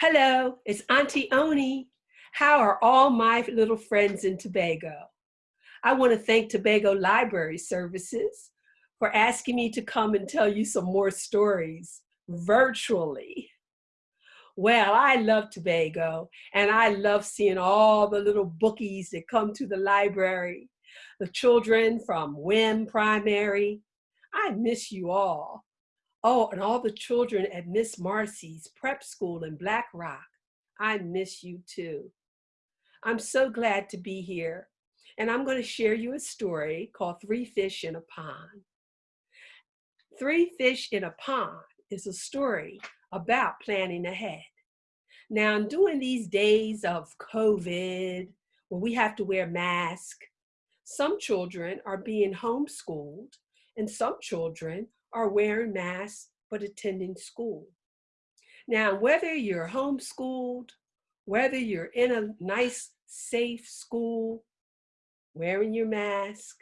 Hello, it's Auntie Oni. How are all my little friends in Tobago? I want to thank Tobago Library Services for asking me to come and tell you some more stories virtually. Well, I love Tobago and I love seeing all the little bookies that come to the library, the children from WIM Primary. I miss you all. Oh, and all the children at Miss Marcy's prep school in Black Rock. I miss you too. I'm so glad to be here. And I'm going to share you a story called Three Fish in a Pond. Three Fish in a Pond is a story about planning ahead. Now, during these days of COVID, where we have to wear masks, some children are being homeschooled and some children are wearing masks but attending school. Now, whether you're homeschooled, whether you're in a nice, safe school, wearing your mask,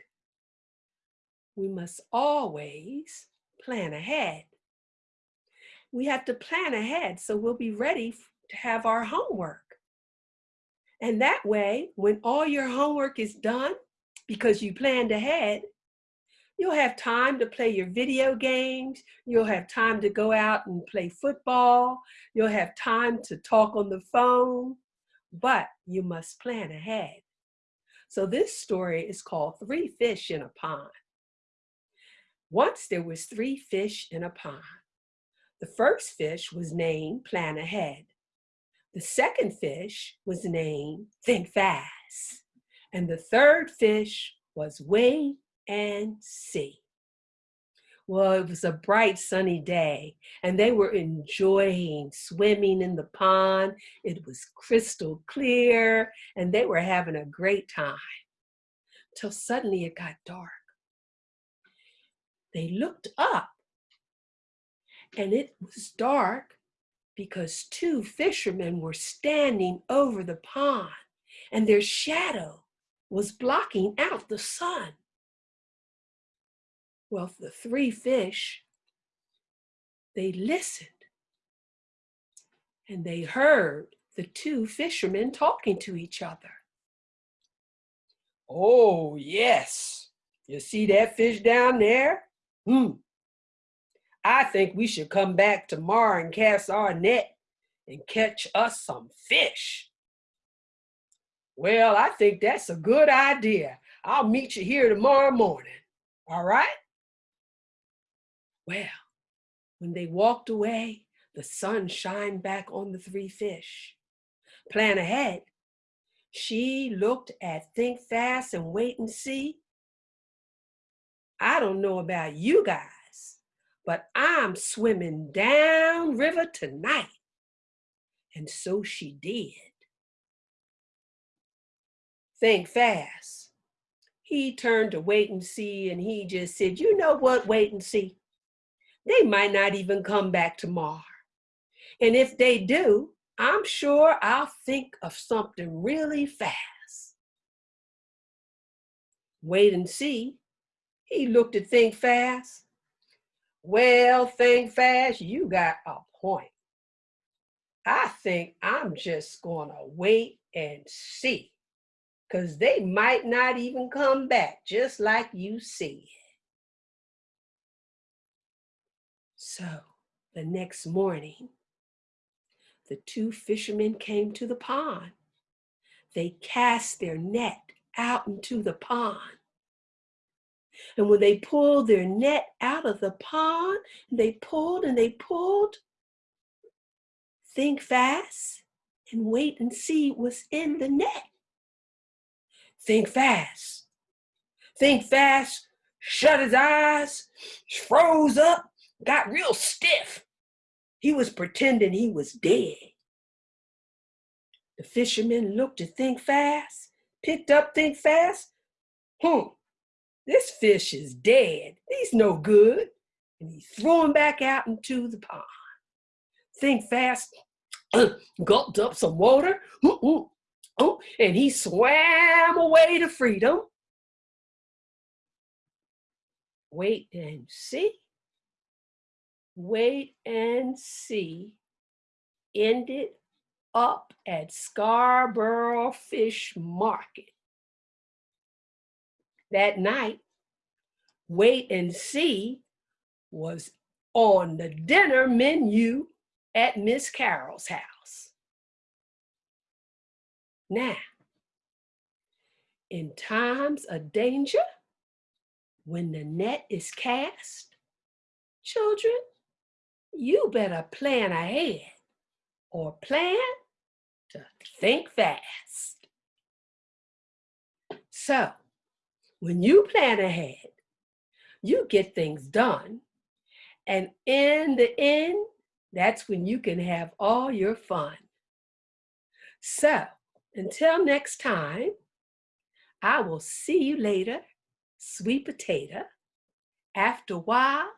we must always plan ahead. We have to plan ahead so we'll be ready to have our homework. And that way, when all your homework is done, because you planned ahead, You'll have time to play your video games. You'll have time to go out and play football. You'll have time to talk on the phone, but you must plan ahead. So this story is called Three Fish in a Pond. Once there was three fish in a pond. The first fish was named Plan Ahead. The second fish was named Think Fast. And the third fish was Wait and see. Well, it was a bright sunny day and they were enjoying swimming in the pond. It was crystal clear and they were having a great time till suddenly it got dark. They looked up and it was dark because two fishermen were standing over the pond and their shadow was blocking out the sun. Well, the three fish, they listened and they heard the two fishermen talking to each other. Oh, yes. You see that fish down there? Hmm. I think we should come back tomorrow and cast our net and catch us some fish. Well, I think that's a good idea. I'll meet you here tomorrow morning. All right? Well, when they walked away, the sun shined back on the three fish. Plan ahead. She looked at Think Fast and Wait and See. I don't know about you guys, but I'm swimming down river tonight. And so she did. Think fast. He turned to wait and see and he just said, you know what, wait and see they might not even come back tomorrow. And if they do, I'm sure I'll think of something really fast. Wait and see. He looked at Think Fast. Well, Think Fast, you got a point. I think I'm just gonna wait and see because they might not even come back just like you said. So the next morning, the two fishermen came to the pond. They cast their net out into the pond. And when they pulled their net out of the pond, they pulled and they pulled, think fast and wait and see what's in the net. Think fast. Think fast, shut his eyes, froze up, got real stiff. He was pretending he was dead. The fisherman looked to think fast, picked up think fast. Hmm, this fish is dead. He's no good. And he threw him back out into the pond. Think fast, gulped up some water, and he swam away to freedom. Wait and see wait and see ended up at Scarborough Fish Market. That night, Wait and See was on the dinner menu at Miss Carol's house. Now, in times of danger, when the net is cast, children, you better plan ahead or plan to think fast. So, when you plan ahead, you get things done. And in the end, that's when you can have all your fun. So, until next time, I will see you later, sweet potato. After a while,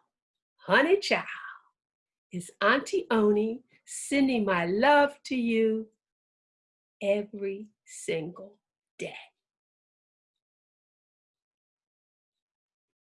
honey child. It's Auntie Oni sending my love to you every single day.